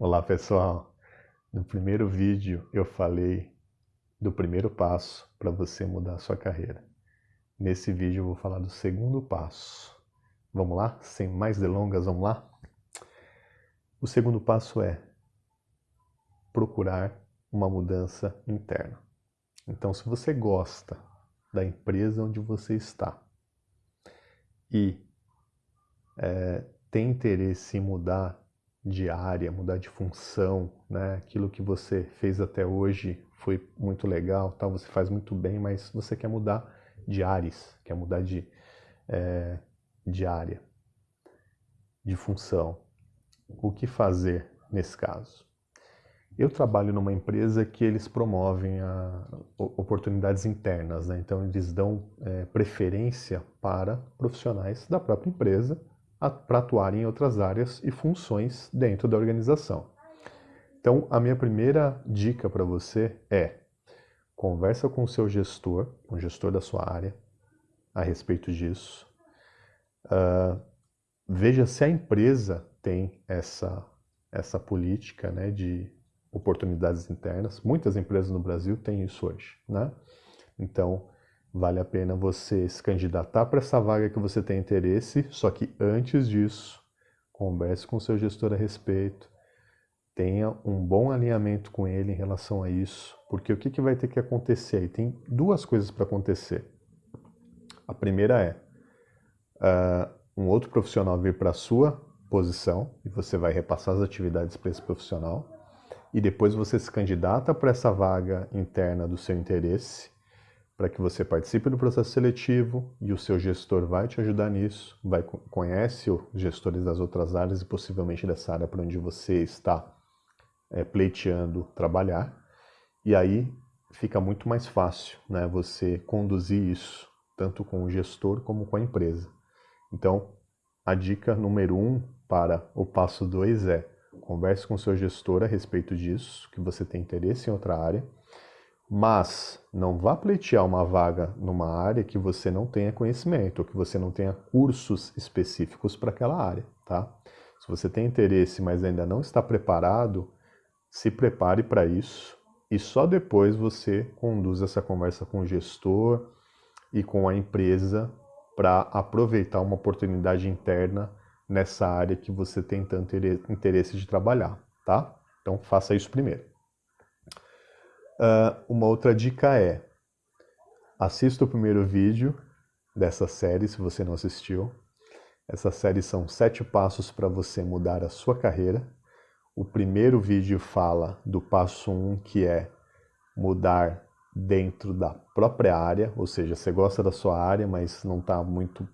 Olá pessoal, no primeiro vídeo eu falei do primeiro passo para você mudar a sua carreira. Nesse vídeo eu vou falar do segundo passo. Vamos lá? Sem mais delongas, vamos lá? O segundo passo é procurar uma mudança interna. Então se você gosta da empresa onde você está e é, tem interesse em mudar de área, mudar de função, né? Aquilo que você fez até hoje foi muito legal, tal, você faz muito bem, mas você quer mudar de áreas, quer mudar de, é, de área, de função. O que fazer nesse caso? Eu trabalho numa empresa que eles promovem a, oportunidades internas, né? então eles dão é, preferência para profissionais da própria empresa para atuar em outras áreas e funções dentro da organização. Então, a minha primeira dica para você é conversa com o seu gestor, com o gestor da sua área, a respeito disso. Uh, veja se a empresa tem essa, essa política né, de oportunidades internas. Muitas empresas no Brasil têm isso hoje. Né? Então, vale a pena você se candidatar para essa vaga que você tem interesse, só que antes disso, converse com o seu gestor a respeito, tenha um bom alinhamento com ele em relação a isso, porque o que, que vai ter que acontecer aí? Tem duas coisas para acontecer. A primeira é uh, um outro profissional vir para a sua posição e você vai repassar as atividades para esse profissional e depois você se candidata para essa vaga interna do seu interesse para que você participe do processo seletivo e o seu gestor vai te ajudar nisso, vai conhece os gestores das outras áreas e possivelmente dessa área para onde você está é, pleiteando trabalhar. E aí fica muito mais fácil né, você conduzir isso, tanto com o gestor como com a empresa. Então, a dica número um para o passo dois é converse com o seu gestor a respeito disso, que você tem interesse em outra área, mas não vá pleitear uma vaga numa área que você não tenha conhecimento, ou que você não tenha cursos específicos para aquela área, tá? Se você tem interesse, mas ainda não está preparado, se prepare para isso e só depois você conduz essa conversa com o gestor e com a empresa para aproveitar uma oportunidade interna nessa área que você tem tanto interesse de trabalhar, tá? Então faça isso primeiro. Uh, uma outra dica é, assista o primeiro vídeo dessa série, se você não assistiu. Essa série são sete passos para você mudar a sua carreira. O primeiro vídeo fala do passo um, que é mudar dentro da própria área, ou seja, você gosta da sua área, mas não está muito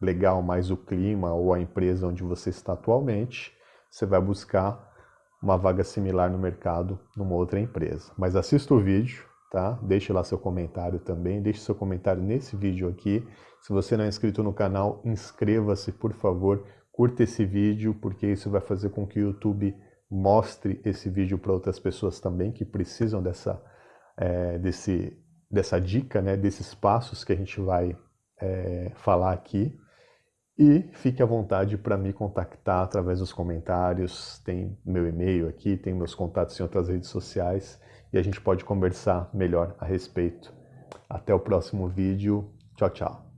legal mais o clima ou a empresa onde você está atualmente, você vai buscar uma vaga similar no mercado numa outra empresa. Mas assista o vídeo, tá? Deixe lá seu comentário também, deixe seu comentário nesse vídeo aqui. Se você não é inscrito no canal, inscreva-se, por favor, curta esse vídeo, porque isso vai fazer com que o YouTube mostre esse vídeo para outras pessoas também que precisam dessa, é, desse, dessa dica, né, desses passos que a gente vai é, falar aqui. E fique à vontade para me contactar através dos comentários, tem meu e-mail aqui, tem meus contatos em outras redes sociais e a gente pode conversar melhor a respeito. Até o próximo vídeo. Tchau, tchau.